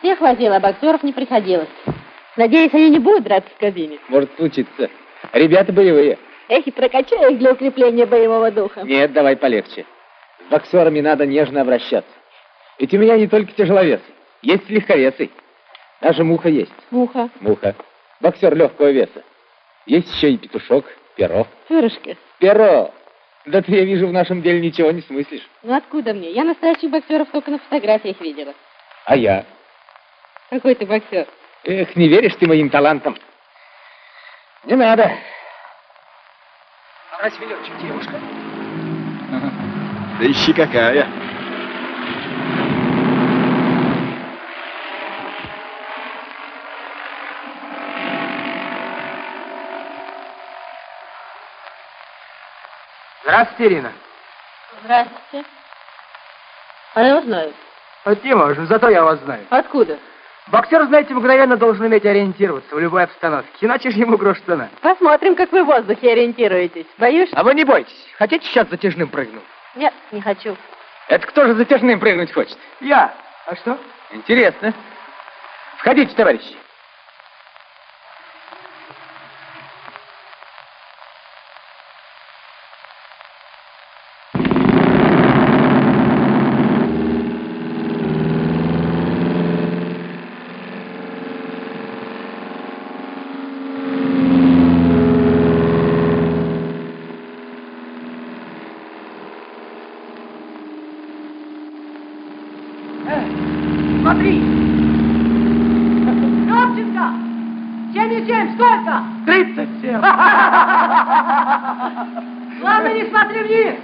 Всех возила, а боксеров не приходилось. Надеюсь, они не будут драться в кабине. Может случиться. Ребята боевые. Эх, и прокачаю их для укрепления боевого духа. Нет, давай полегче. С боксерами надо нежно обращаться. Ведь у меня не только тяжеловес, есть легковесы. Даже муха есть. Муха. Муха. Боксер легкого веса. Есть еще и петушок, перо. Пырышки. Перо. Да ты, я вижу, в нашем деле ничего не смыслишь. Ну откуда мне? Я настоящих боксеров только на фотографиях видела. А я? Какой ты боксер? Эх, не веришь ты моим талантам. Не надо. А разве летчик девушка? Да ищи какая. Здравствуйте, Ирина. Здравствуйте. А я знаю. Вот не можем, зато я вас знаю. Откуда? Боксер, знаете, мгновенно должен уметь ориентироваться в любой обстановке, иначе же ему грош цена. Посмотрим, как вы в воздухе ориентируетесь. Боюсь? А вы не бойтесь. Хотите сейчас затяжным прыгну? Нет, не хочу. Это кто же затяжным прыгнуть хочет? Я. А что? Интересно. Входите, товарищи. Смотри! Кравченко! 77, сколько? 37. Ладно, не смотри вниз.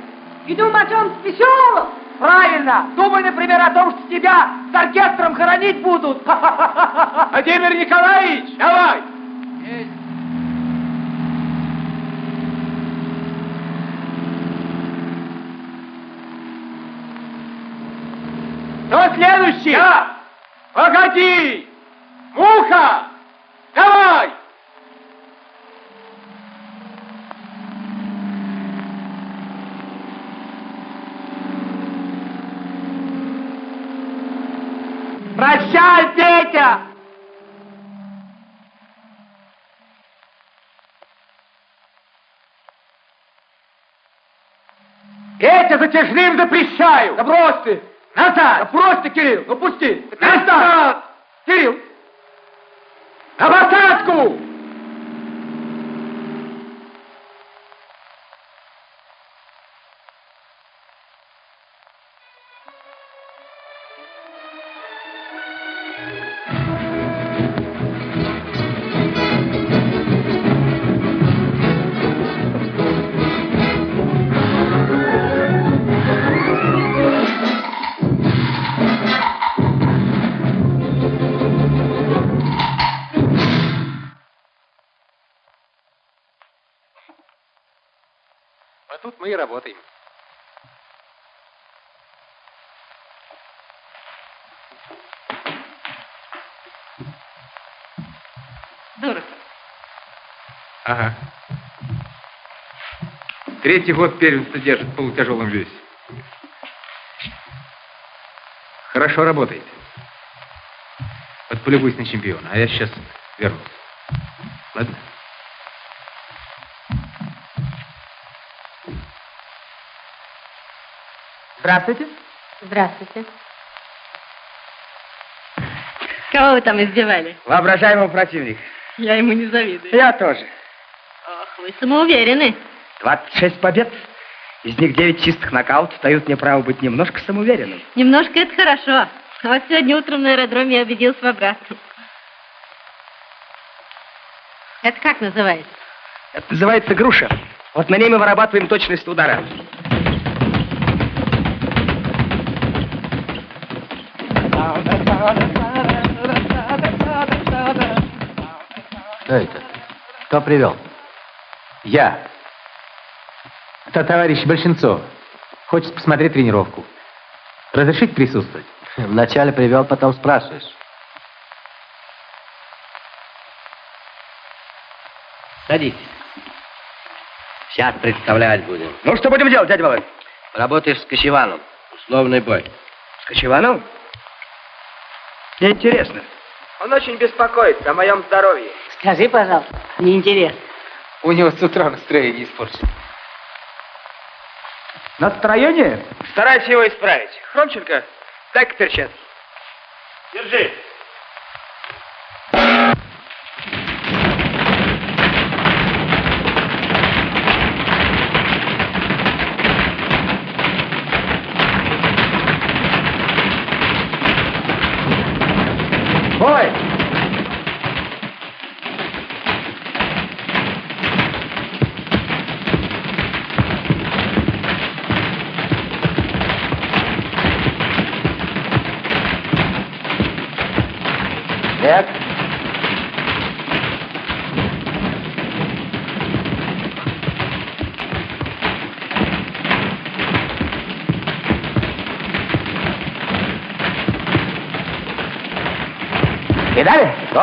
И думай о чем веселом. Правильно. Думай, например, о том, что тебя с оркестром хоронить будут. Владимир Николаевич, давай! Кто следующий? Я! Погоди! Муха! Давай! Петя! Петя, затяжным запрещаю! Да брось ты! Назад! Да брось ты, Кирилл! Ну пусти! Назад! Кирилл! На посадку! И работаем. Дорого. Ага. Третий год первенство держит в полутяжелом весе. Хорошо работаете. Вот полюбуйся на чемпиона, а я сейчас вернусь. Ладно? Здравствуйте. Здравствуйте. Кого вы там издевали? Воображаемого противника. Я ему не завидую. Я тоже. Ох, вы самоуверены. 26 побед. Из них 9 чистых нокаутов дают мне право быть немножко самоуверенным. Немножко это хорошо. Вот сегодня утром на аэродроме я убедился в обратном. Это как называется? Это называется груша. Вот на ней мы вырабатываем точность удара. Что это? Кто привел? Я. Это товарищ Большинцов. Хочет посмотреть тренировку. Разрешить присутствовать? Вначале привел, потом спрашиваешь. Садись. Сейчас представлять будем. Ну, что будем делать, дядя Володь? Работаешь с Кочеваном. Условный бой. С Кочеваном? Мне интересно. Он очень беспокоится о моем здоровье. Скажи, пожалуйста, мне интересно. У него с утра настроение испорчено. Настроение? Старайся его исправить. Хромченко, дай-ка перчатки. Держи.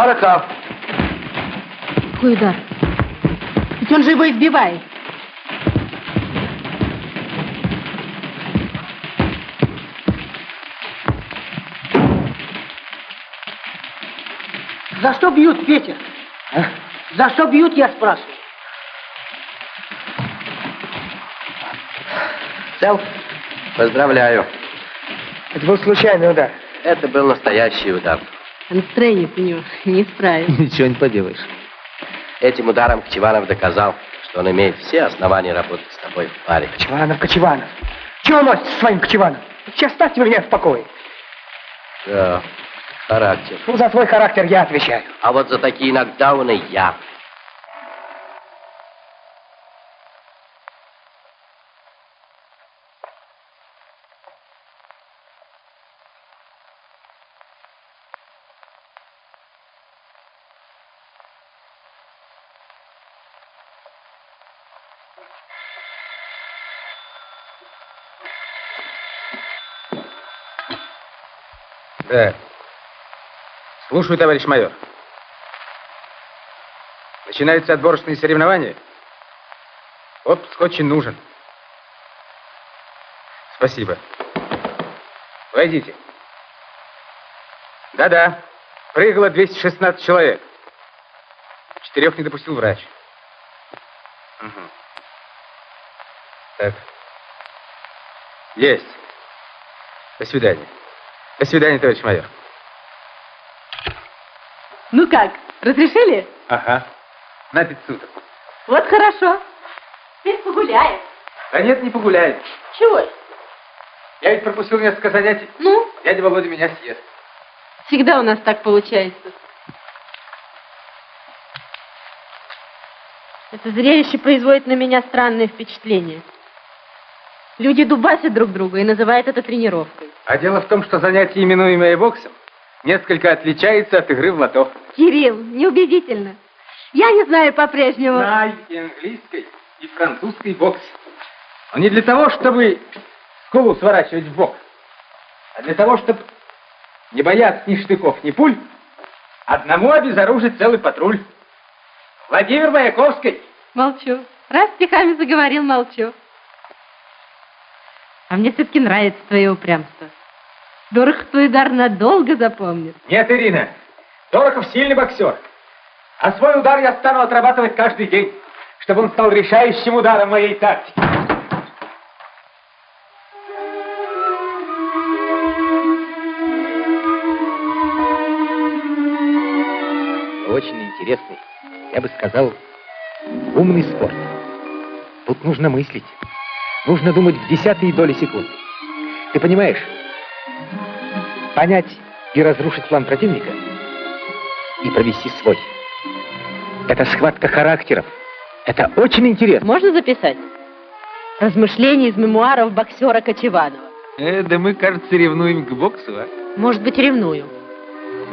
Дорохов. Какой удар? Ведь он же его избивает. За что бьют, Петя? За что бьют, я спрашиваю? Цел? Поздравляю. Это был случайный удар. Это был настоящий удар. Настроение у него не справишь. Ничего не поделаешь. Этим ударом Кчеванов доказал, что он имеет все основания работать с тобой в паре. Кочеванов, Кочеванов. Чего носит со своим Кочеваном? Сейчас оставьте меня в покое. Да, характер. Ну, за свой характер я отвечаю. А вот за такие нокдауны я. Да. Слушаю, товарищ майор. Начинаются отборочные соревнования. Отпуск очень нужен. Спасибо. Войдите. Да-да. Прыгало 216 человек. Четырех не допустил врач. Мгм. Так. Есть. До свидания. До свидания, товарищ майор. Ну как, разрешили? Ага. На пять суток. Вот хорошо. Теперь погуляем. Да нет, не погуляет. Чего? Я ведь пропустил несколько занятий. Ну, Дядя Володя меня съест. всегда у нас так получается. Это зрелище производит на меня странное впечатление. Люди дубасят друг друга и называют это тренировкой. А дело в том, что занятие, именуемое боксом, несколько отличается от игры в лото. Кирилл, неубедительно. Я не знаю по-прежнему. Знай и английской, и французской бокс. Но не для того, чтобы скулу сворачивать в бок, а для того, чтобы не бояться ни штыков, ни пуль, одному обезоружить целый патруль. Владимир Маяковский. Молчу. Раз стихами заговорил, молчу. А мне все-таки нравится твое упрямство. Дорого твой удар надолго запомнит. Нет, Ирина, Дорохов сильный боксер. А свой удар я стану отрабатывать каждый день, чтобы он стал решающим ударом моей тактики. Очень интересный, я бы сказал, умный спорт. Тут нужно мыслить. Нужно думать в десятые доли секунды. Ты понимаешь? Понять и разрушить план противника и провести свой. Это схватка характеров. Это очень интересно. Можно записать? Размышления из мемуаров боксера Кочеванова. Э, да мы, кажется, ревнуем к боксу, а? Может быть, ревную.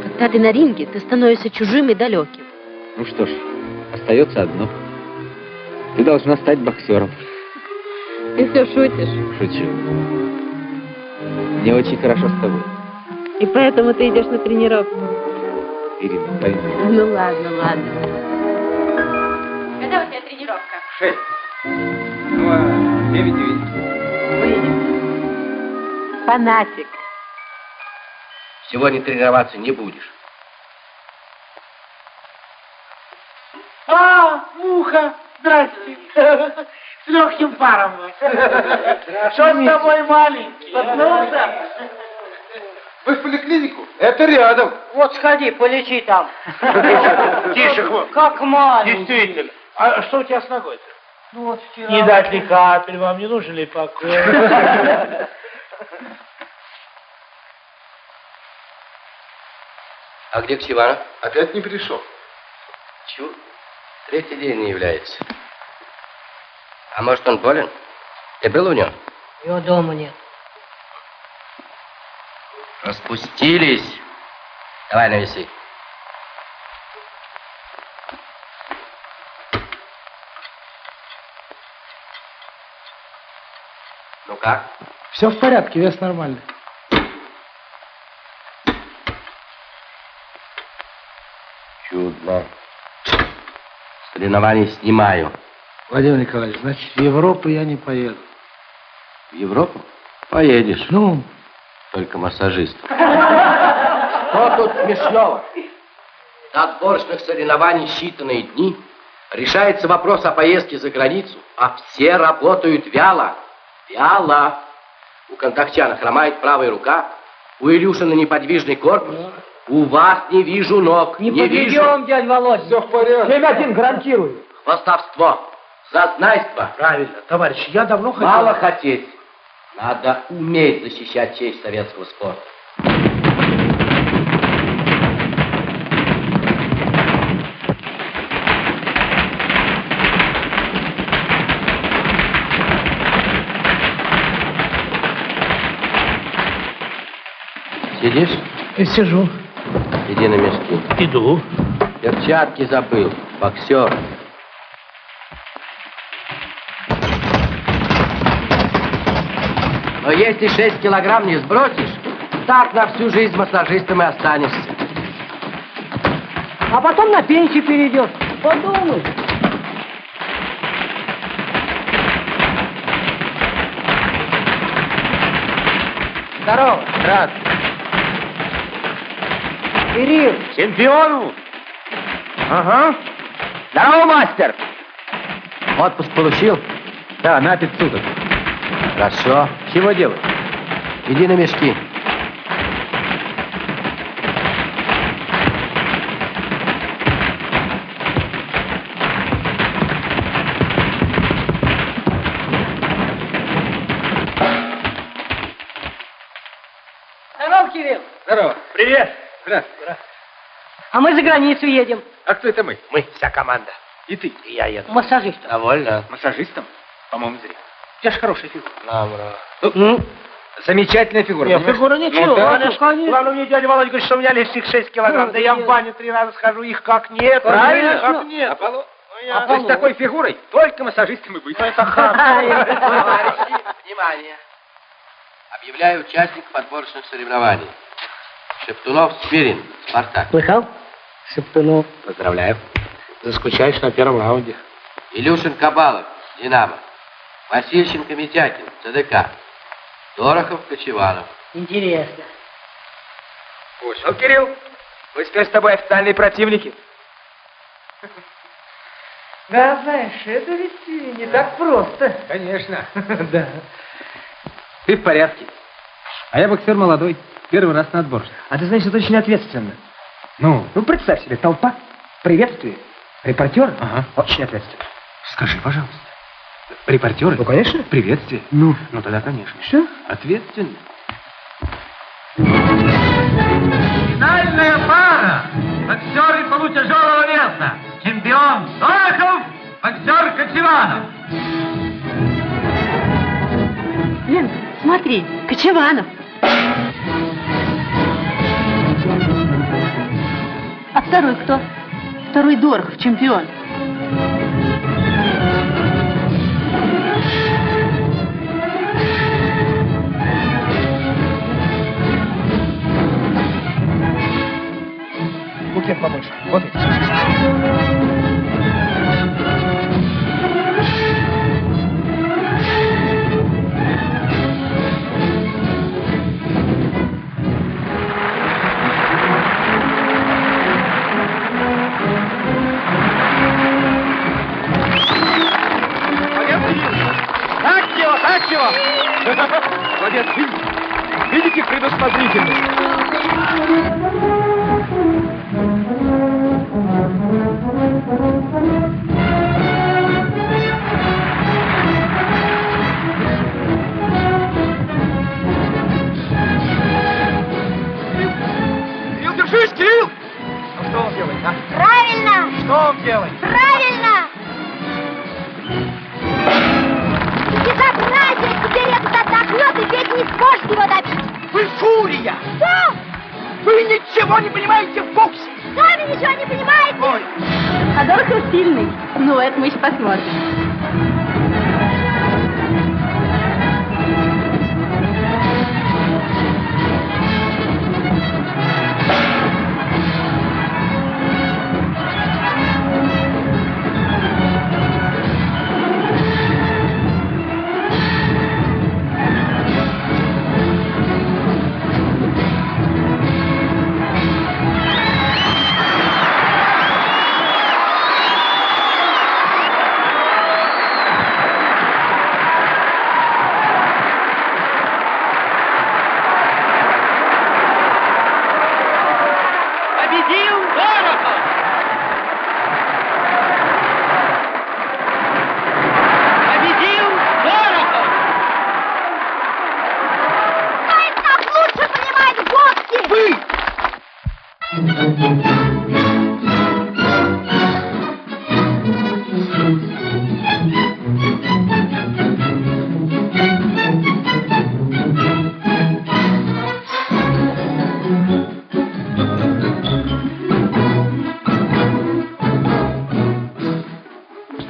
Когда ты на ринге, ты становишься чужим и далеким. Ну что ж, остается одно. Ты должна стать боксером. Ты все шутишь. Шучу. Мне очень хорошо с тобой. И поэтому ты идешь на тренировку. Ирина, пойми. Ну ладно, ладно. Когда у тебя тренировка? Шесть. Ну, а девять увидимся. Фанатик. сегодня тренироваться не будешь. А, муха, здрасте. С легким паром. Что с тобой, маленький? Проснулся? Вы в поликлинику? Это рядом. Вот сходи, полечи там. Тише, хвост. Как маленький. Действительно. А что у тебя с ногой-то? Ну вот вчера. Не дать ли капель, вам не нужен ли покой? А где Ксиванов? Опять не пришел. Чур. Третий день не является. А может, он болен? Ты был у него? Его дома нет. Распустились. Давай навеси. Ну как? Все в порядке, вес нормальный. Чудно. Соревнования снимаю. Владимир Николаевич, значит, в Европу я не поеду. В Европу? Поедешь. Ну, Только массажист. Что тут смешного? До отборочных соревнований считанные дни. Решается вопрос о поездке за границу, а все работают вяло. Вяло. У Контактяна хромает правая рука, у Илюшина неподвижный корпус. У вас не вижу ног, не, вижу. дядь Володя. Все в порядке. 7-1, гарантирую. Хвостовство, зазнайство. правильно, товарищ, я давно хотел... Мало хотеть. Надо уметь защищать честь советского спорта. Сидишь? Я сижу. Иди на мешки. Иду. Перчатки забыл. Боксер. Но если 6 килограмм не сбросишь, так на всю жизнь массажистом и останешься. А потом на пенсию перейдешь. Подумай. Здорово. Здравствуй. Кирилл, Чемпиону? Ага. Здорово, мастер. Отпуск получил? Да, на 5 суток. Хорошо. Чего делать? Иди на мешки. здоров, Кирилл. Здорово. Привет. Здравствуй. А мы за границу едем. А кто это мы? Мы, вся команда. И ты. И я еду. Массажистом. Довольно. Массажистом? По-моему, зря. У тебя же хорошая фигура. Добро. Ну, замечательная фигура. Нет, понимаешь? фигура ничего. Ну, да. конечно, конечно. Главное, мне дядя Володя говорит, что у меня лишних 6 килограмм. Ну, Да я в нет. баню три раза схожу, их как нет. Правильно. Как нет. Аполлон. Ну, я- То есть такой фигурой только массажистом и быть. Ну, это. Товарищи, внимание. Объявляю участников отборочных соревнований. Шептунов Спирин, Спартак. Слыхал? Шептунов. Поздравляю. Заскучаешь на первом раунде. Илюшин Кабалов, Динамо. Васильченко Митякин, ЦДК. Дорохов Кочеванов. Интересно. Ну, Кирилл, мы теперь с тобой официальные противники. Да, знаешь, это ведь не так просто. Конечно. Да. Ты в порядке. А я боксер молодой. Первый раз на отбор. А ты знаешь, это очень ответственно. Ну, Ну, представь себе, толпа, приветствие, репортер. Ага. Очень ответственно. скажи, пожалуйста. Репортеры? Ну, конечно. Приветствие. Ну, Ну, тогда, конечно. что? Ответственно. Финальная пара. Боксеры полутяжелого веса. Чемпион Дорохов, боксер Кочеванов. Лен, смотри, Кочеванов. А второй кто? Второй Дорохов, чемпион. muchas famosas. Voten.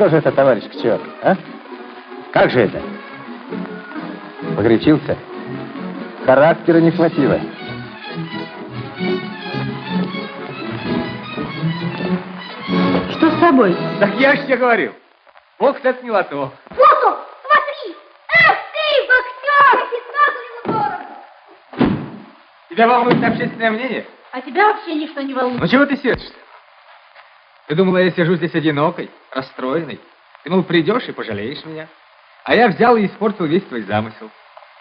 Что же это, товарищ Кчер, а? Как же это? Погорячился? Характера не хватило. Что с тобой? Так я же тебе говорил. Бокс это не лото. Вот он, смотри! Эх ты, боксер! Дорого. Тебя волнует общественное мнение? А тебя вообще ничто не волнует. Ну чего ты сердишься? Ты думала, я сижу здесь одинокой, расстроенной? Ты, мол, придешь и пожалеешь меня. А я взял и испортил весь твой замысел.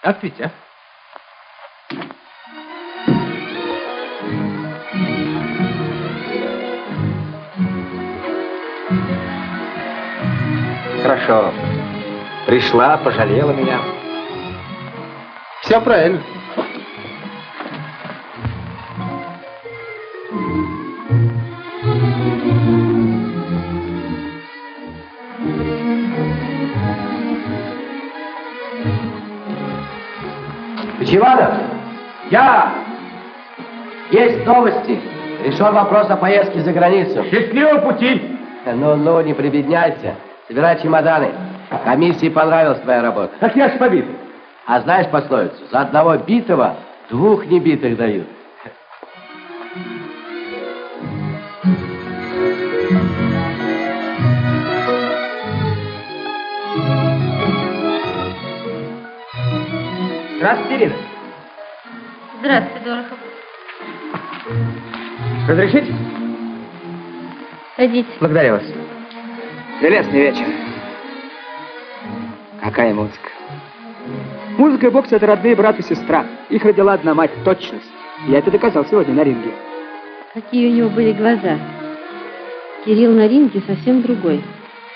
Так ведь, а? Хорошо. Пришла, пожалела меня. Все правильно. Чиванов, я! Есть новости. Решен вопрос о поездке за границу. Счастливого пути! Ну, ну, не прибедняйся. Собирай чемоданы. Комиссии понравилась твоя работа. Так я ж побит. А знаешь пословицу? За одного битого двух небитых дают. Здравствуйте, Ирина. Здравствуй, Дорохов. Разрешите? Садитесь. Благодарю вас. Прелестный вечер. Какая музыка. Музыка и бокс — это родные брат и сестра. Их родила одна мать, точность. Я это доказал сегодня на ринге. Какие у него были глаза. Кирилл на ринге совсем другой.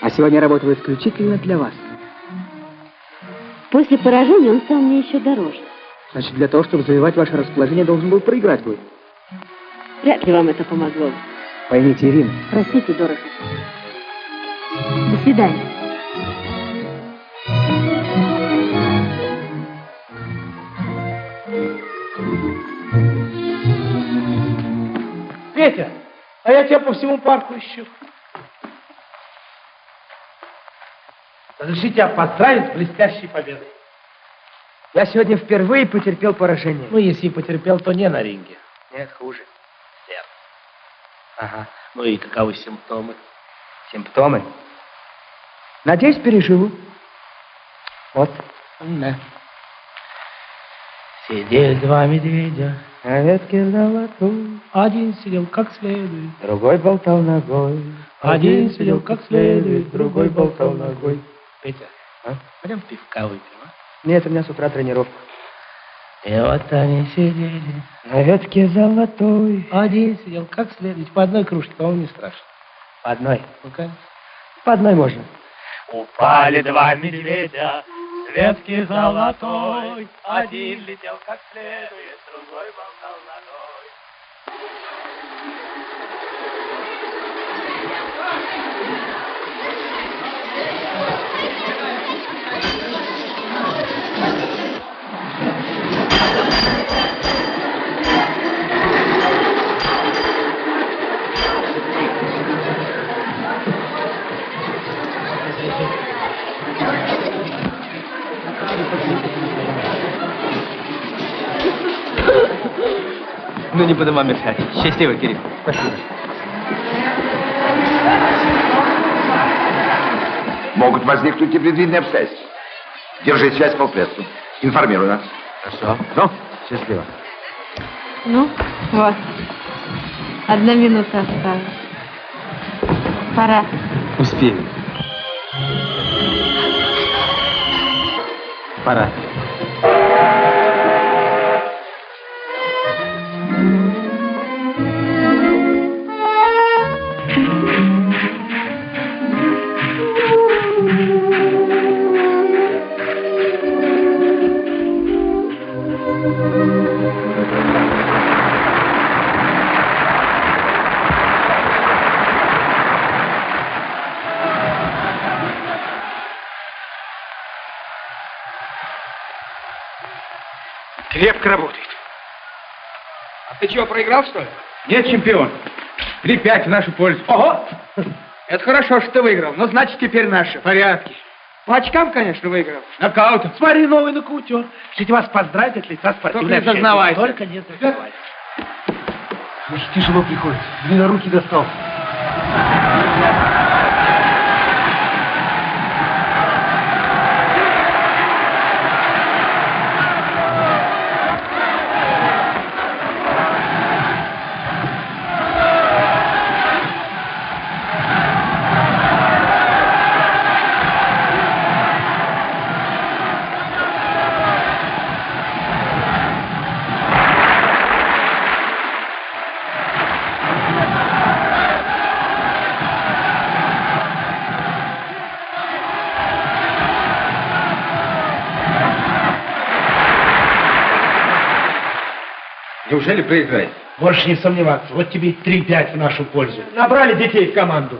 А сегодня я работаю исключительно для вас. После поражения он стал мне еще дороже. Значит, для того, чтобы завоевать ваше расположение, должен был проиграть бой. Вряд ли вам это помогло. Поймите, Ирина, Простите, Дорохов. До свидания. Петя, а я тебя по всему парку ищу. Разрешите тебя поздравить с блестящей победой. я сегодня впервые потерпел поражение. Ну, если и потерпел, то не на ринге. Нет, хуже. Ага. Ну и каковы симптомы? Симптомы. Надеюсь, переживу. Вот. Да. Сидели два медведя, На ветке золотой, один сидел как следует, другой болтал ногой. один сидел как следует, другой болтал ногой. Петя, А? пойдем пивка выпьем, а? Нет, у меня с утра тренировка. И вот они сидели. На ветке золотой. Один сидел, как следует, по одной кружке, по-моему, не страшно. По одной. Ну, конечно. По одной можно. Упали два медведя с ветки золотой. Один летел как следует, другой болтал ногой. Не буду вам мешать. Счастливо, Кирилл. Спасибо. Могут возникнуть непредвиденные обстоятельства. Держи связь по полпредству. Информируй нас. Хорошо. Ну, счастливо. Ну, вот. Одна минута осталась. Пора. Успеем. Пора. Чего, проиграл, что ли? Нет, чемпион. 3-5 в нашу пользу. Ого! Это хорошо, что ты выиграл. Но значит, теперь наши. Порядки. По очкам, конечно, выиграл. Нокаутом. Смотри, новый нокаутер. Хотите вас поздравить от лица спортивной Только не зазнавайся. Только не зазнавайся. Значит, тяжело приходится. Длиннорукий достался. Неужели проиграет? Можешь не сомневаться. Вот тебе 3-5 в нашу пользу. Набрали детей в команду.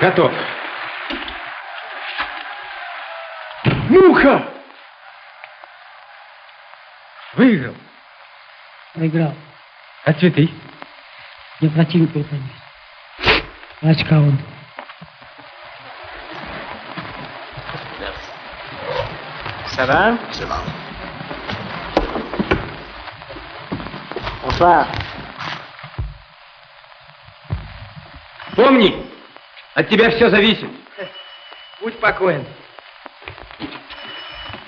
Готов. Муха! Выиграл. Проиграл. А цветы? Я противник выполнил. Очка он. Ça va Ça va. Bonsoir. Помни, от тебя все зависит. Будь спокоен.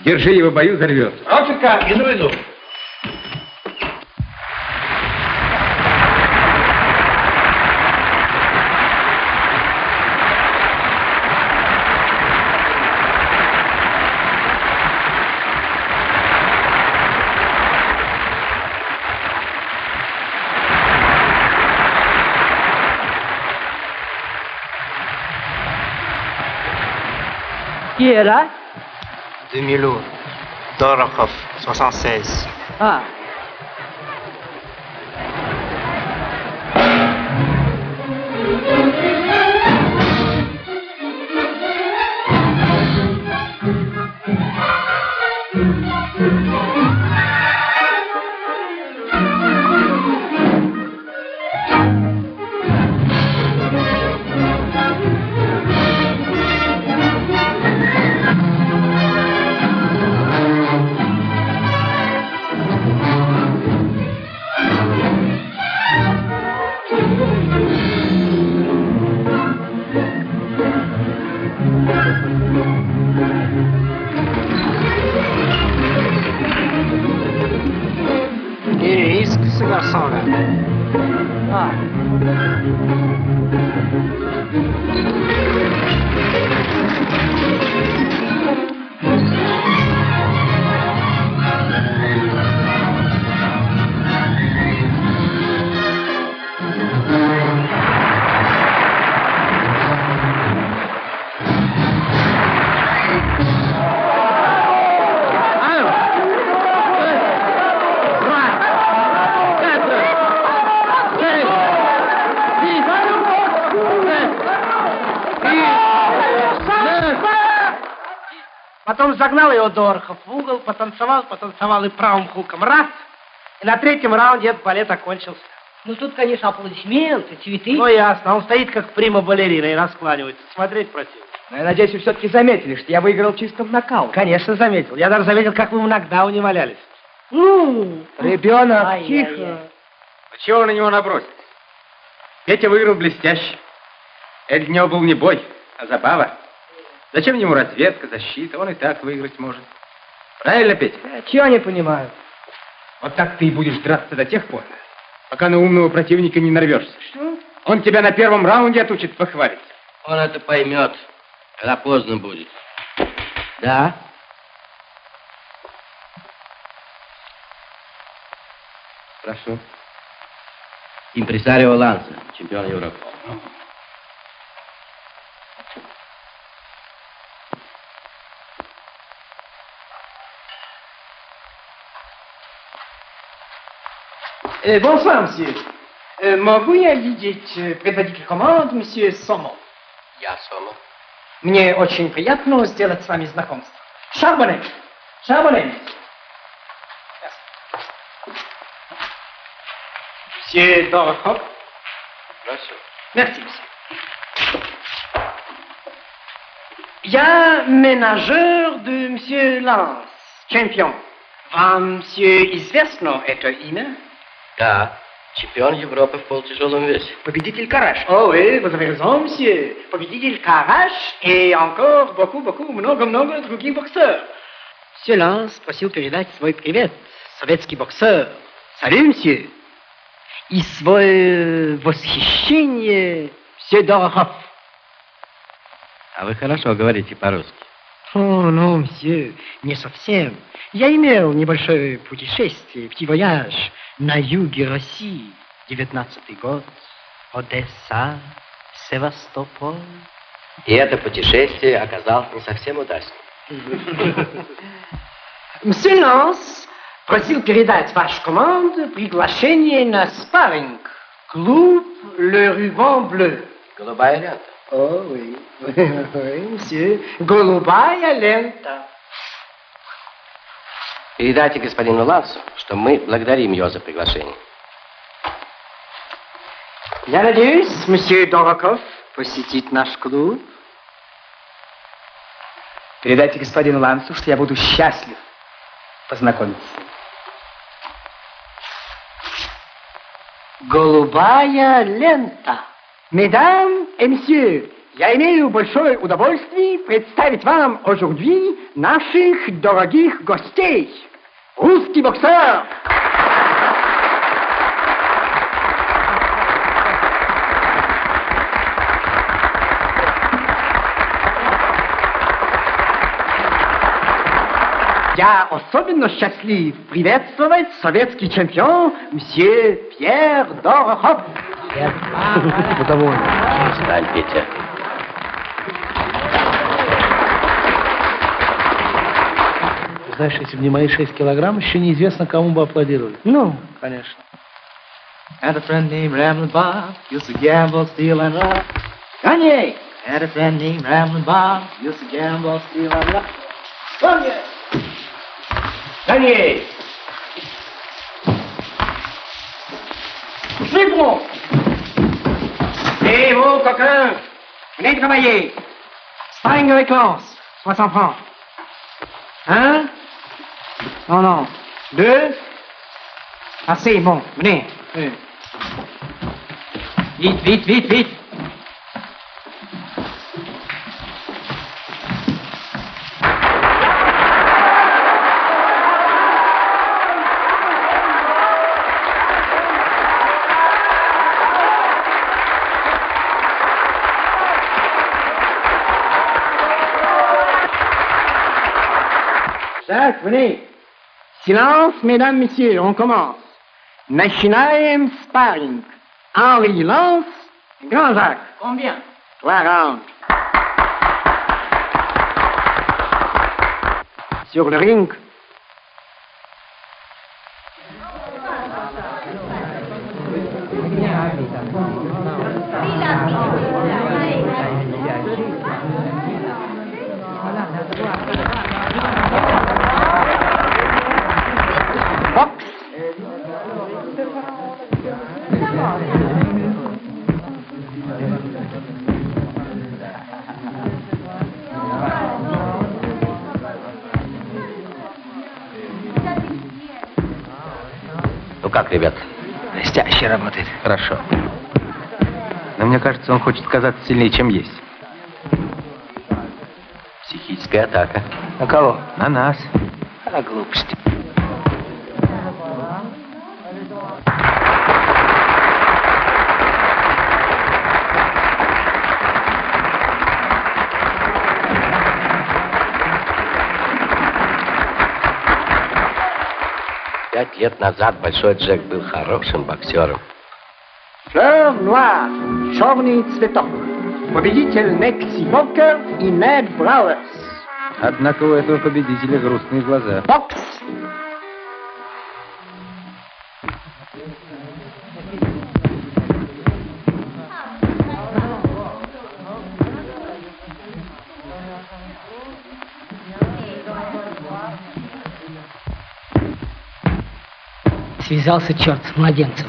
Держи его, бою, взорвется. Ровченко! Иду, иду. là 2000 euros. Dorokov, 76. Ah. Thank you. Загнал его Дорохов в угол, потанцевал, потанцевал и правым хуком раз. И на третьем раунде этот балет окончился. Ну тут, конечно, аплодисменты, цветы. Ну ясно, он стоит как прима-балерина и раскланивается. Смотреть противно. Но я надеюсь, вы все-таки заметили, что я выиграл чистым нокаутом. Конечно, заметил. Я даже заметил, как вы в нокдауне валялись. Ну, Ребенок, Ай, тихо. ай, ай. А чего на него набросить? Петя выиграл блестяще. Это для него был не бой, а забава. Зачем ему разведка, защита? Он и так выиграть может. Правильно, Петя? Чего не понимаю? Вот так ты и будешь драться до тех пор, пока на умного противника не нарвешься. Что? Он тебя на первом раунде отучит похвалиться. Он это поймет, когда поздно будет. Да? Прошу. Импресарио Ланса, чемпион Европы. Э, bonsoir, monsieur. Э, могу я видеть э, предводитель команд, месье Сомо? Я Сомо. Мне очень приятно сделать с вами знакомство. Шарбоне. Шарбоне. Monsieur Дорохов. Прошу. Merci, monsieur. Я менеджер de monsieur Lance, чемпион. Вам, monsieur, известно это имя? Да, чемпион Европы в полутяжелом весе. Победитель Караш. О, oui, vous avez raison, monsieur. Победитель Караш et encore beaucoup, beaucoup, много-много других боксеров. Lance просил передать свой привет, советский боксер. Salut, monsieur. И свое восхищение, monsieur Дорохов. А вы хорошо говорите по-русски. О, ну, мсье, не совсем. Я имел небольшое путешествие, petit voyage на юге России. Девятнадцатый год. Одесса, Севастополь. И это путешествие оказалось не совсем удачным. Мсье Ланс просил передать ваш команд приглашение на спарринг. Клуб Le Ruban Bleu. Голубая лента. О, oui. oui, мсье. Голубая лента. Передайте господину Лансу, что мы благодарим его за приглашение. Я надеюсь, мсье Дороков посетит наш клуб. Передайте господину Лансу, что я буду счастлив познакомиться. Голубая лента. Mesdames et messieurs, я имею большое удовольствие представить вам aujourd'hui наших дорогих гостей. Русский боксер. Я особенно счастлив приветствовать советский чемпион мсье Пьер Дорохов. Встань, Петя. Знаешь, если бы не мои 6 килограмм, еще неизвестно, кому бы аплодировали. Ну, Конечно. And a friend named Ramblin' Bob used to gamble, steal, and rob. Kanye! And a friend named Ramblin' Bob used to gamble, steal, and rob. Kanye! Kanye! Слепну! Hé, vous, coquin! Venez travailler! Sparring avec Lance, 60 francs. Un? Non, non. Deux? Assez, bon, venez. Vite, vite, vite, vite. Jacques, venez. Silence, mesdames, messieurs, on commence. Machinaem Sparring. Henri Lance, Grand Jacques. Combien? 40. Sur le ring, Хорошо. Но мне кажется, он хочет казаться сильнее, чем есть. Психическая атака. На кого? На нас. А, глупость. Пять лет назад Большой Джек был хорошим боксером. Fleur noire, черный цветок. Победитель Мекси Бокер и Нед Брауэрс. Однако у этого победителя грустные глаза. Бокс. Связался черт с младенцем.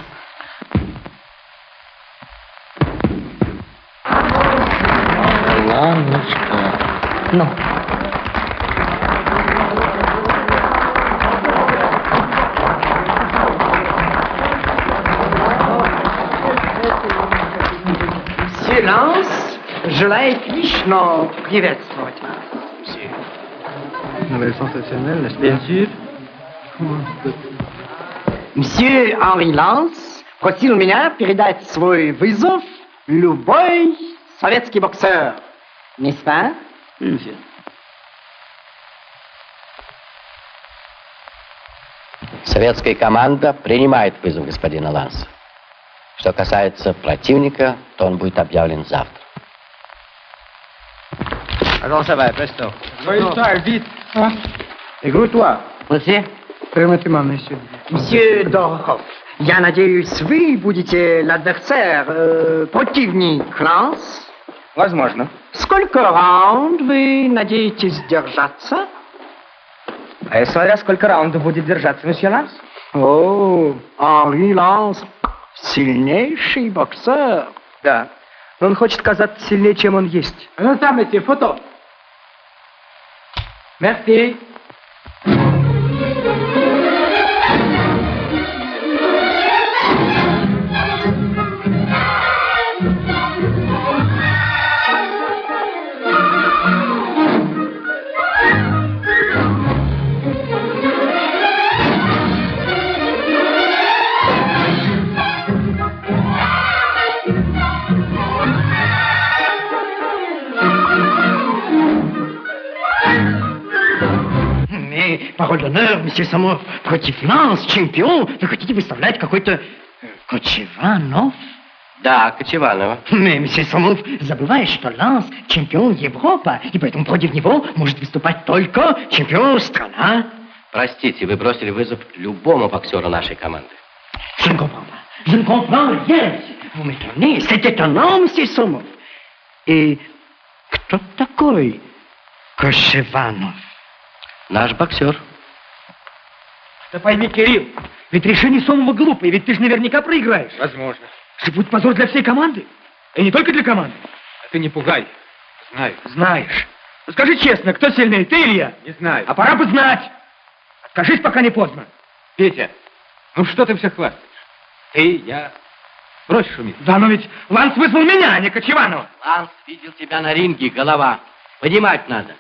Ну. Silence. Желает лично приветствовать вас. Nouvelle sensationnelle, n'est-ce Bien sûr. Monsieur Henri Lance просил меня передать свой вызов любой советский боксер. N'est-ce pas? Monsieur. Советская команда принимает вызов господина Ланса. Что касается противника, то он будет объявлен завтра. Alors ça va, presto. Soyez vite. Égrouille-toi. Monsieur? Permettez-moi, monsieur. Monsieur Дорохов, я надеюсь, вы будете l'adversaire, э, противник Ланс. Возможно. Сколько раунд вы надеетесь держаться? А смотря сколько раундов будет держаться, месье Ланс? О, Henri Ланс сильнейший боксер. Да. Но он хочет казаться сильнее, чем он есть. Ну там эти фото. Merci. D'honneur, monsieur Самов, против Ланс, чемпион, вы хотите выставлять какой-то э, Кочеванов? Да, Кочеванова. Mais, monsieur Самов, забываешь, что Ланс чемпион Европа, и поэтому против него может выступать только чемпион страна. Простите, вы бросили вызов любому боксеру нашей команды. Je ne comprends pas. Je ne comprends rien. Vous m'étonnez. C'est étonnant, monsieur Самов. И кто такой Кочеванов? Наш боксер. Да пойми, Кирилл, ведь решение Сомова глупое, ведь ты же наверняка проиграешь. Возможно. Это будет позор для всей команды. И не только для команды. А ты не пугай. Знаю. Знаешь. Ну, скажи честно, кто сильнее, ты или я? Не знаю. А пора бы знать. Скажись, пока не поздно. Петя, ну что ты все хвастаешь? Ты, я... Брось шуметь. Да, но ведь Ланс вызвал меня, а не Кочеванова. Ланс видел тебя на ринге, голова. Понимать надо.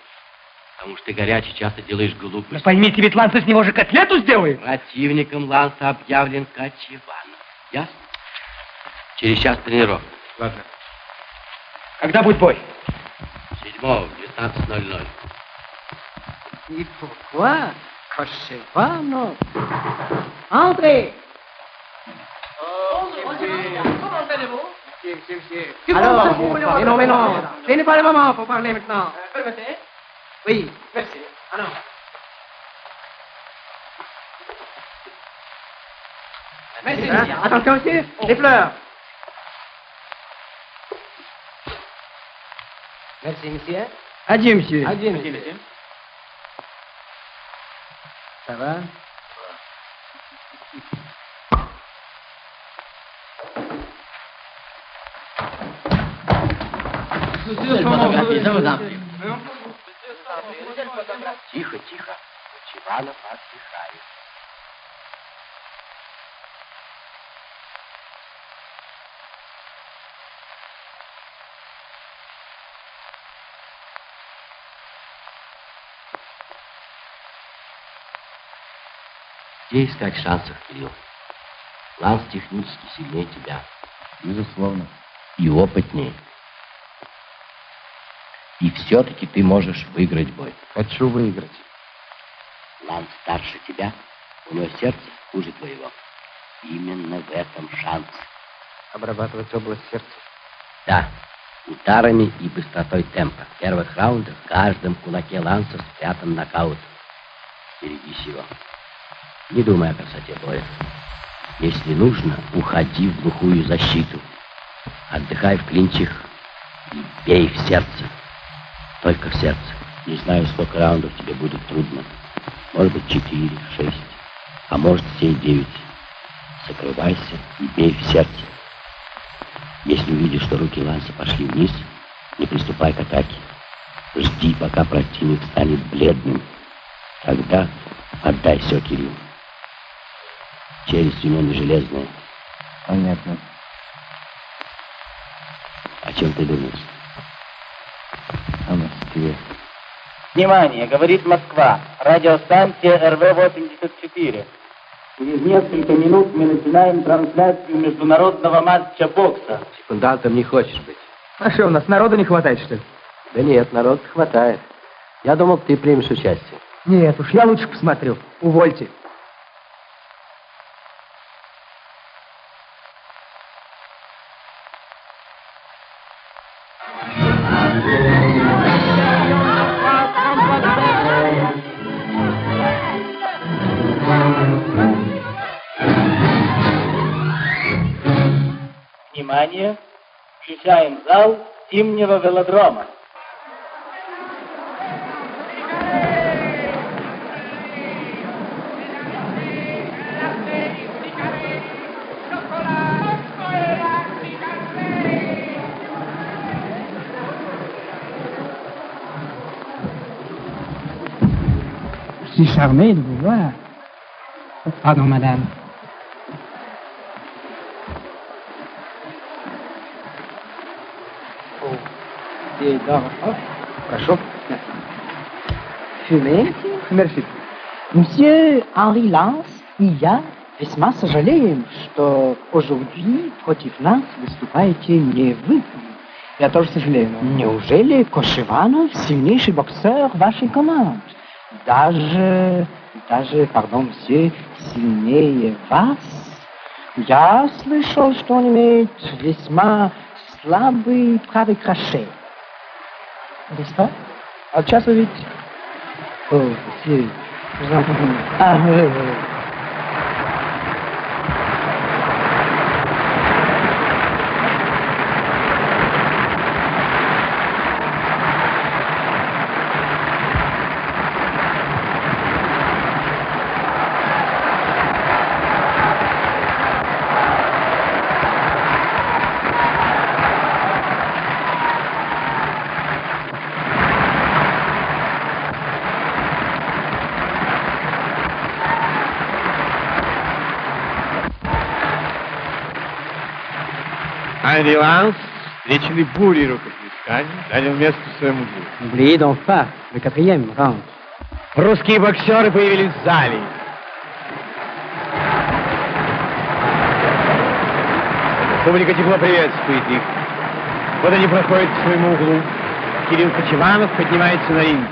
Потому что ты горячий, часто делаешь Да глупости. поймите, ведь Ланс из него же котлету сделает. Противником Ланса объявлен Кочеванов. Ясно? Через час тренировка. Ладно. Когда будет бой? Седьмого, в 19.00. И pourquoi Кочеванов? André Alors, mais non, mais non, ce n'est pas le moment pour parler maintenant. Oui, merci. Alors. Merci, hein? bien. Attention aussi, oh. les fleurs. Merci, monsieur. Adieu, monsieur. Adieu, monsieur. Monsieur. Ça va Tout seul, madame. собрать. Тихо, тихо. Чиванов отдыхает. Где искать шансов, Кирилл? Ланс технически сильнее тебя. Безусловно. И опытнее. И все-таки ты можешь выиграть бой. Хочу выиграть. Ланс старше тебя, у него сердце хуже твоего. Именно в этом шанс. Обрабатывать область сердца. Да, ударами и быстротой темпа. В первых раундах в каждом кулаке Ланса спрятан нокаут. Берегись его. Не думай о красоте боя. Если нужно, уходи в глухую защиту. Отдыхай в клинчах и бей в сердце. Только в сердце. Не знаю, сколько раундов тебе будет трудно. Может быть, четыре, шесть, а может, все девять. Закрывайся и бей в сердце. Если увидишь, что руки Ланса пошли вниз, не приступай к атаке. Жди, пока противник станет бледным. Тогда отдай все Кириллу. Челюсть у него не железная. Понятно. О чем ты думаешь? Внимание, говорит Москва. Радиостанция РВ-84. Через несколько минут мы начинаем трансляцию международного матча бокса. Секундантом не хочешь быть? А что, у нас народу не хватает, что ли? Да нет, народ хватает. Я думал, ты примешь участие. Нет уж, я лучше посмотрю. Увольте. Внимание, включаем зал зимнего велодрома. Je suis charmé de vous voir. Pardon, madame. Monsieur Dorothov. Прошу. Fumez Мерси. Monsieur Henri Lance и я весьма сожалеем, что aujourd'hui против нас выступаете не вы. Я тоже сожалею. но- Неужели Кошеванов сильнейший боксер вашей команды? Даже, даже, пардон, все сильнее вас? Я слышал, что он имеет весьма слабый правый краше. Pas? А сейчас вы видите. О, monsieur. Ah, Ланс, встреченный бурей рукоплесканий, занял место в своем углу. N'oubliez donc pas le quatrième round. Русские боксеры появились в зале. Публика тепло приветствует их. Вот они проходят к своему углу. Кирилл Кочеванов поднимается на ринг.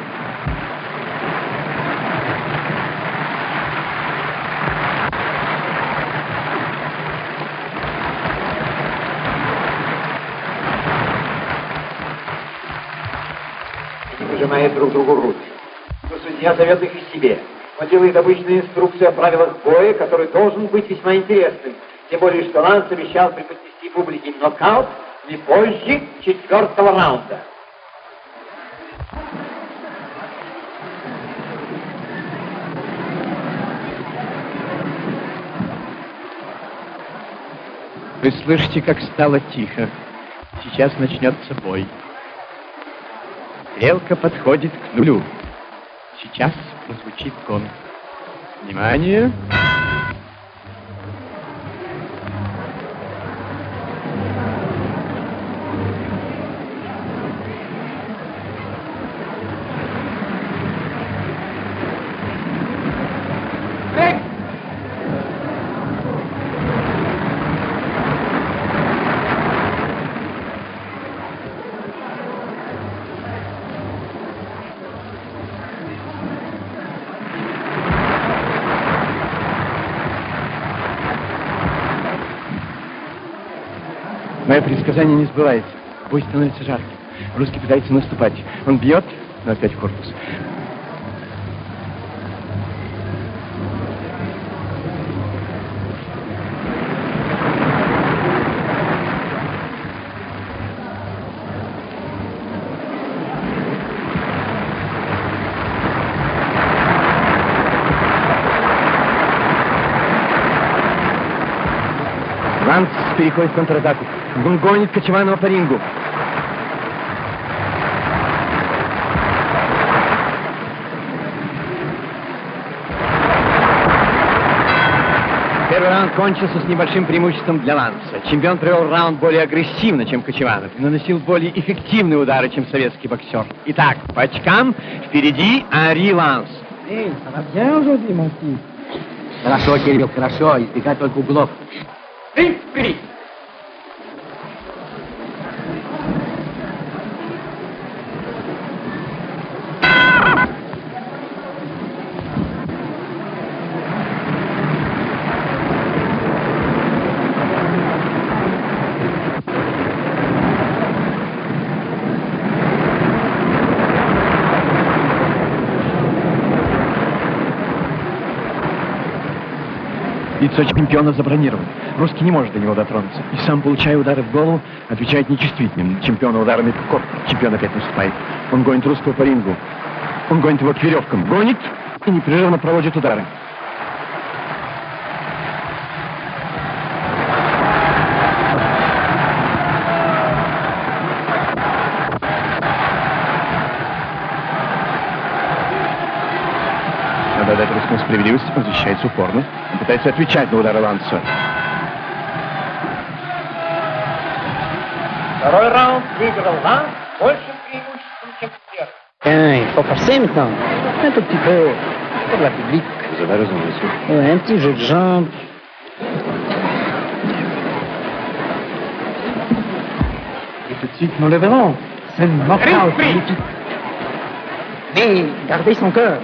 Другу руки. Но судья зовет их к себе. Он делает обычную инструкцию о правилах боя, который должен быть весьма интересным. Тем более, что Ланс обещал преподнести публике нокаут не позже четвертого раунда. Вы слышите, как стало тихо. Сейчас начнется бой. Стрелка подходит к нулю. Сейчас прозвучит гонг. Внимание! Мое предсказание не сбывается. Бой становится жарким. Русский пытается наступать. Он бьет, но опять в корпус. Переходит в контратаку. Он гонит Кочеванова по рингу. Первый раунд кончился с небольшим преимуществом для Ланса. Чемпион провел раунд более агрессивно, чем Кочеванов, и наносил более эффективные удары, чем советский боксер. Итак, по очкам впереди Ари Ланс. Эй, fils Хорошо, Кирилл, хорошо. Избегать только углов. Ринг впереди. Лицо чемпиона забронировано. Русский не может до него дотронуться. И сам, получая удары в голову, отвечает нечувствительным. Чемпиона ударами в корпус. Чемпион опять наступает. Он гонит русского по рингу. Он гонит его к веревкам. Гонит и непрерывно проводит удары. справедливости, он защищается упорно. Он пытается отвечать на удары Ланса. Второй раунд выиграл Ланс большим преимуществом, чем первый. Tiens, il faut passer maintenant. Un tout petit peu. Pour la public. Vous avez raison, monsieur. Ouais, un petit jeu de jambes. Et tout de suite, nous le verrons. C'est une knockout magnifique. Mais gardez son cœur.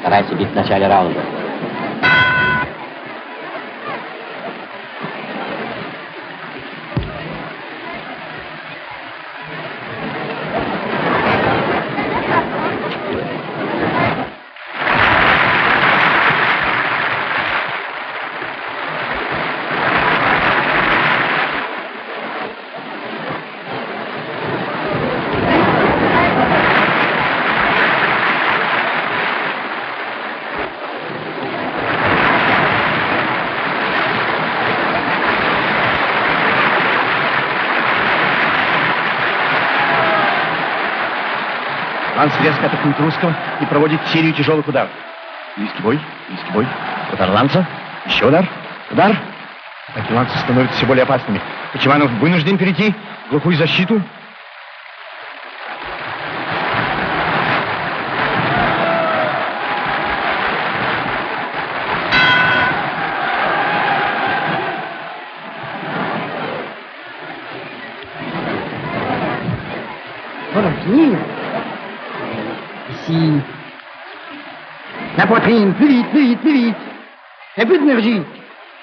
Старайся бить в начале раунда. Ланс резко атакует русского и проводит серию тяжелых ударов. Близкий бой, близкий бой. Удар Ланса. Еще удар. Удар. Атаки Ланса становятся все более опасными. Кочеванов вынужден перейти в глухую защиту. La poitrine, plus vite, plus vite, plus vite. Et plus d'énergie.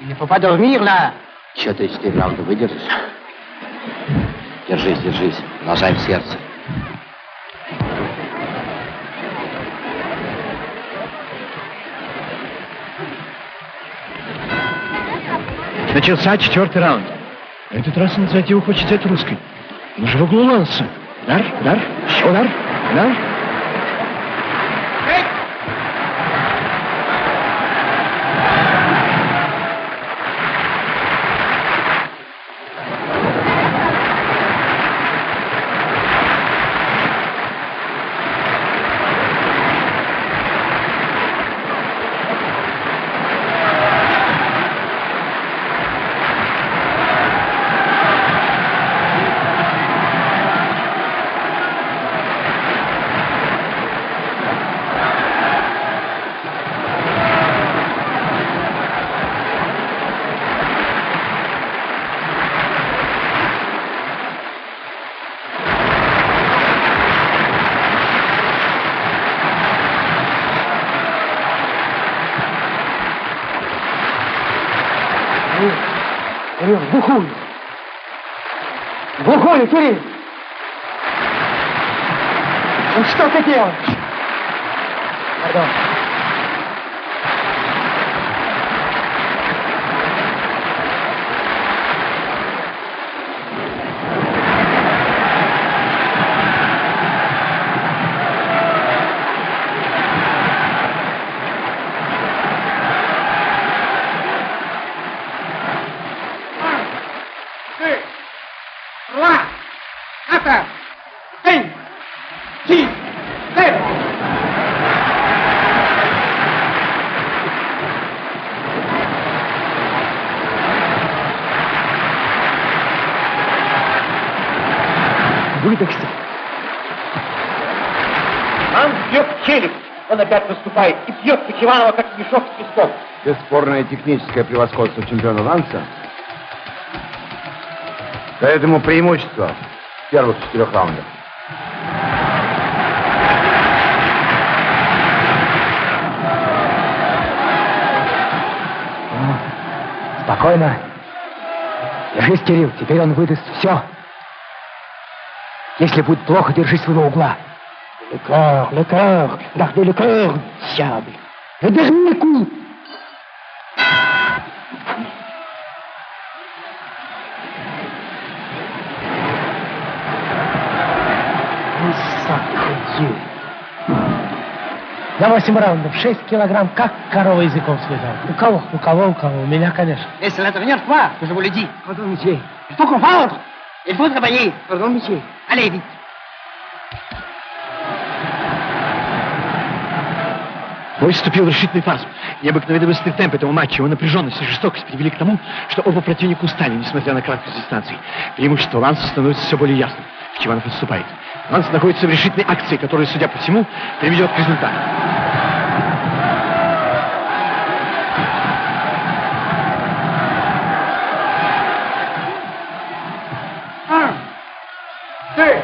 Il ne faut pas dormir là. Еще три-четыре раунда выдержишь? Держись, держись. Нажай в сердце. Начался четвертый раунд. На этот раз инициативу хочет взять русской. Он же в углу Ланса. Удар, удар, удар, удар. Глухой, Кирилл! Ну что ты делаешь? Пардон. deux, trois, quatre, cinq, six, sept. Выдохся. Он бьет в челюсть. Он опять наступает и бьет Кочеванова, как мешок с песком. Бесспорное техническое превосходство чемпиона Ланса ему преимущество в первых четырех раундах. Спокойно. Держись, Кирилл, теперь он выдаст все. Если будет плохо, держись своего угла. Le cœur, le cœur, gardez le cœur, diable. Le dernier coup. Ну, Dieu. За 8 раундов 6 килограмм, как корова языком слезала. У кого? У кого, у кого? У меня, конечно. Et c'est la dernière fois que je vous le dis. Pardon, monsieur. Il faut comprendre. Il faut travailler. Pardon, monsieur. Allez, vite. Бой вступил в решительный фаз. Необыкновенно быстрый темп этого матча, его напряженность и жестокость привели к тому, что оба противника устали, несмотря на краткость дистанции. Преимущество Ланса становится все более ясным. Чеванов отступает. Ланс находится в решительной акции, которая, судя по всему, приведет к результату. Un, deux,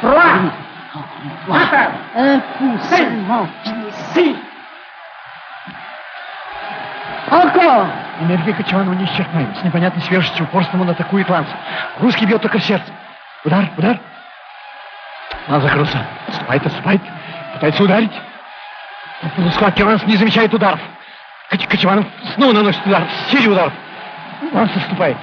trois, Encore Энергия Кочеванова неисчерпаема. С непонятной свежестью упорством он атакует Ланса. Русский бьет только в сердце. Удар, удар. Ланс закрылся. Отступает, отступает. Пытается ударить. В полусхватке Ланс не замечает ударов. Коч- Кочеванов снова наносит удар. Серия ударов. Ланс отступает.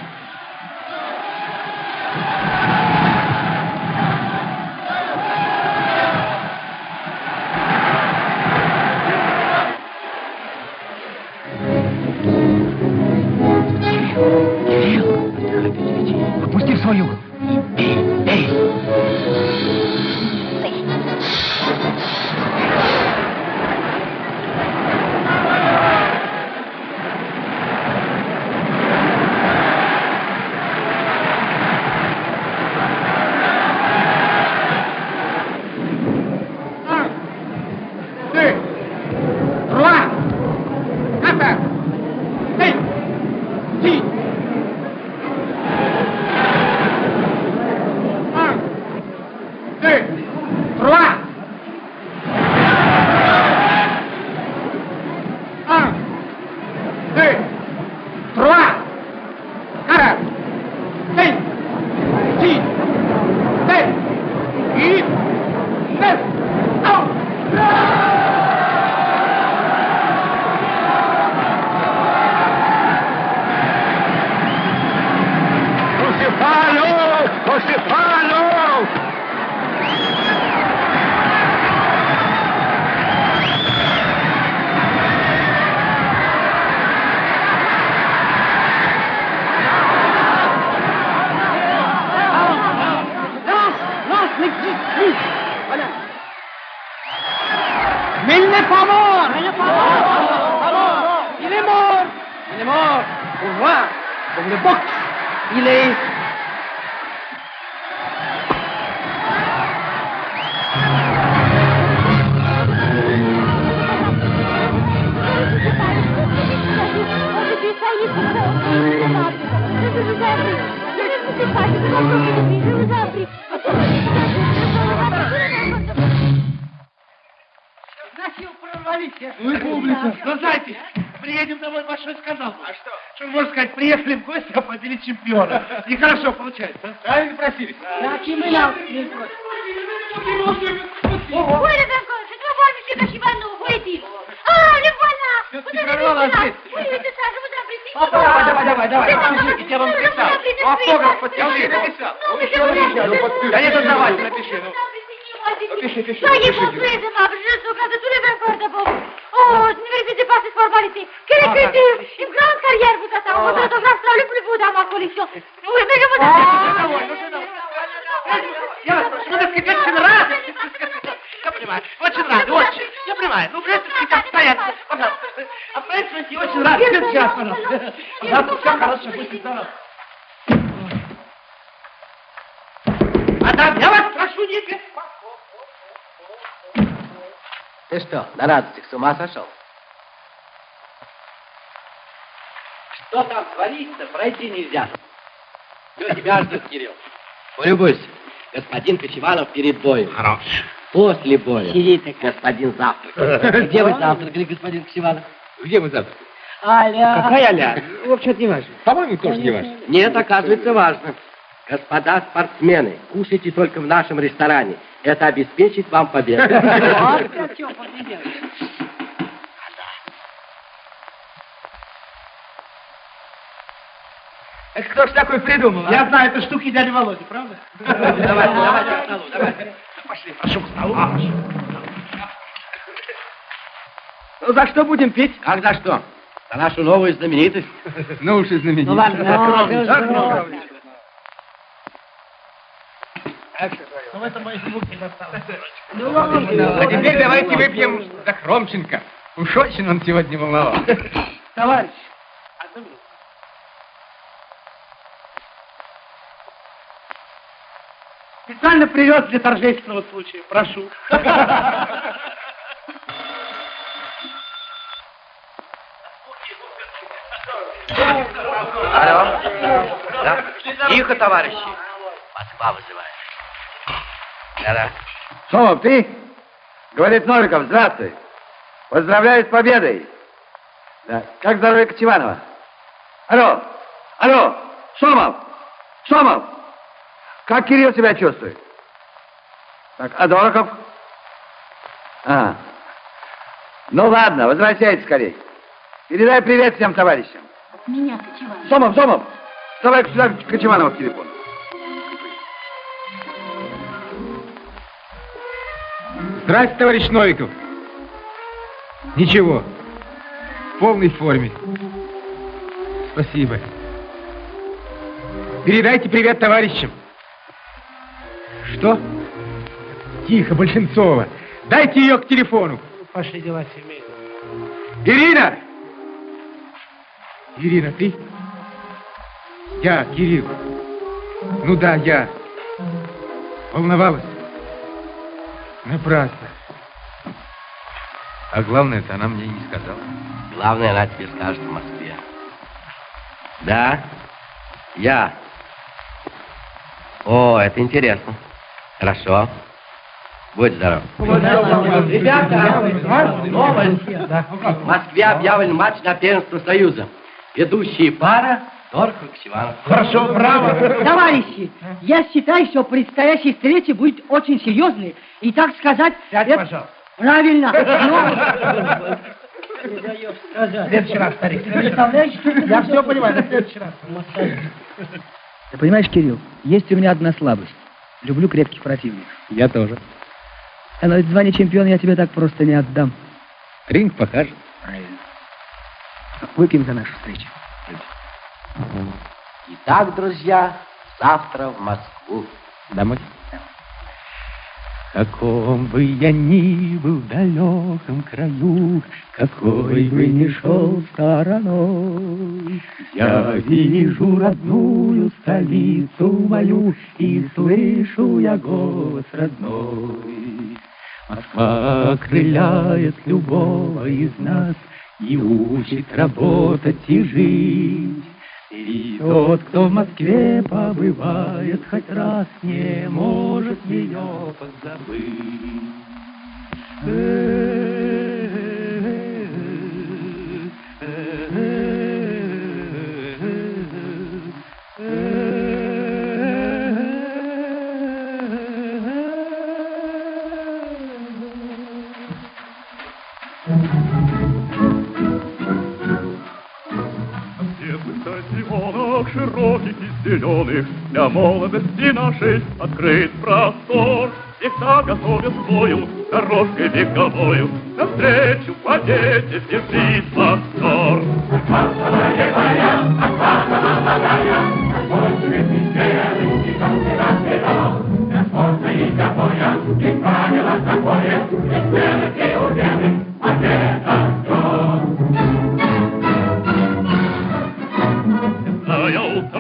C'est toi, moi, monsieur Cachivano, où est-il Ah, le voilà Vous avez vu прервала ça ответственность. Oui, oui, c'est ça, je voudrais apprécier. Давай, давай, давай, давай. Напишите, я вам apprécier Автограф подпиши. suite. Написал. Еще ну, подпиши. Non, Да не дознавай, voudrais напиши, ну. Напиши, пиши, Soyez напиши, bon, Юля. soyez aimable, je sauvegarde tous les vainqueurs d'abord. Oh, ne vérifiez pas cette formalité. Quelle Ah, écriture Une grande carrière vous attend. Votre autographe sera le plus beau dans ma collection. Oui, mais je vous Ah, Я вас прошу, надо сказать, очень рад. Я понимаю, очень рад, очень. Я понимаю. Ну, обстоятельства, пожалуйста. Обстоятельства, я очень рад. Сейчас, пожалуйста. Пожалуйста, все хорошо, будьте здоровы. Мадам, я вас прошу, не беспокойтесь. Ты что, на радостях с ума сошел? Что там творится, пройти нельзя. Все, тебя ждет, Кирилл. Полюбуйся. Господин Кочевалов перед боем. Хорош. После боя. Сидите. Господин завтракает. Где вы завтракали, господин Кочевалов? Где мы завтра? Аля. Какая Аля? Вообще-то не важно. По-моему, тоже не важно. Нет, оказывается, важно. Господа спортсмены, кушайте только в нашем ресторане. Это обеспечит вам победу. Это кто ж такой придумал, а? Я знаю, это штуки дяди Володи, правда? Давайте, давайте к столу, давайте. Пошли, прошу к столу. Ну, за что будем пить? Как за что? За нашу новую знаменитость. Ну уж и знаменитость. Ну, ладно, да, скромничай. Ну, это мои звуки досталось. А теперь давайте выпьем за Хромченко. Уж очень он сегодня волновал. Товарищ, Специально привез для торжественного случая. Прошу. Алло. Да? Тихо, товарищи. Москва вызывает. Да-да. Сомов, ты? Говорит Новиков, здравствуй. Поздравляю с победой. Да. Как здоровье Кочеванова? Алло, алло, Сомов, Сомов, как Кирилл себя чувствует? Так, а Дорохов? А, ну ладно, возвращайтесь скорей. Передай привет всем товарищам. Меня, Кочевалов. Сомов, Сомов, давай сюда Кочеванова в телефон. Здрасте, товарищ Новиков. Ничего. В полной форме. Спасибо. Передайте привет товарищам. Что? Тихо, Большинцова. Дайте ее к телефону. Пошли дела семейные. Ирина! Ирина, ты? Я, Кирилл. Ну да, я. Волновалась? Напрасно. А главное, это она мне и не сказала. Главное, она тебе скажет в Москве. Да? Я. О, это интересно. Хорошо. Будь здоров. Ребята, новость. В Москве объявлен матч на первенство Союза. Ведущие пара Дорохов и Ксиванов. Хорошо, браво. Товарищи, я считаю, что предстоящая встреча будет очень серьезной. И, так сказать... Сядь, это- пожалуйста. Правильно. В следующий раз, старик. Представляешь? Я все понимаю, на следующий раз. Ты понимаешь, Кирилл, есть у меня одна слабость. Люблю крепких противников. Я тоже. А но ведь звание чемпиона я тебе так просто не отдам. Ринг покажет. Правильно. Выпьем за нашу встречу. Итак, друзья, завтра в Москву. Домой. Каком бы я ни был в далеком краю, Какой бы ни шел стороной, Я вижу родную столицу мою И слышу я голос родной. Москва окрыляет любого из нас И учит работать и жить. И тот, кто в Москве побывает хоть раз, не может ее позабыть. Зеленых Для молодости нашей открыт простор. Всегда готовя свою дорожкой вековою Навстречу победе бежит мотор. Зная утомления и темном наступлении Противником на ринге, вступая в бой, И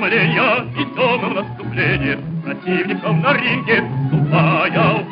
бой тому не страшен, Соломон и остаток.